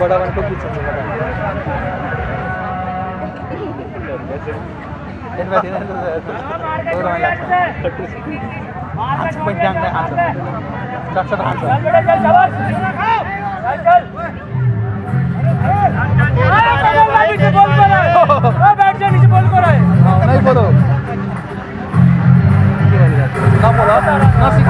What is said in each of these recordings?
बड़ा वन को खींच पण ध्यान नाही हात लक्षात हात नहीं बोलो ना बोलो ना सिखाओ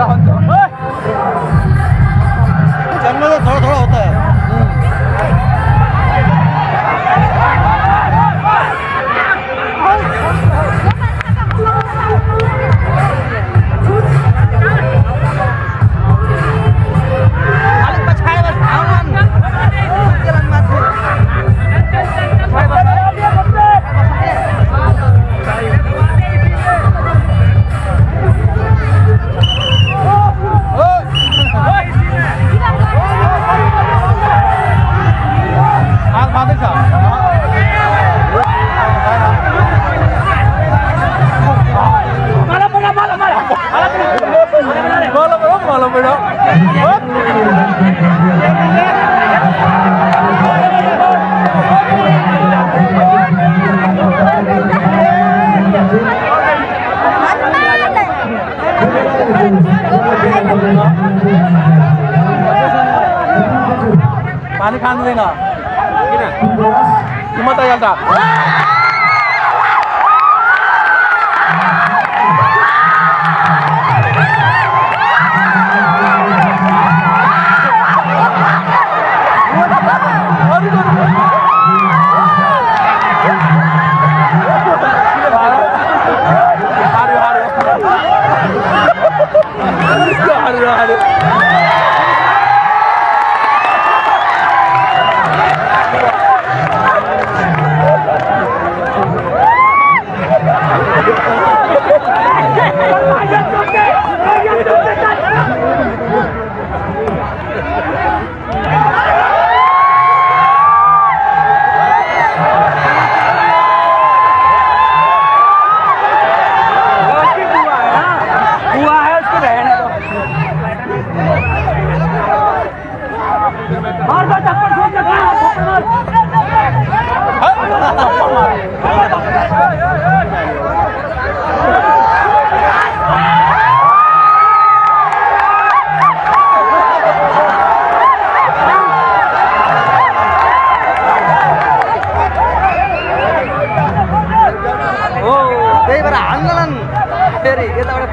나왔다. पानी खाँदैन देना। किन मत आ हार्यो बुआ है। उसको रहने এটা ওরা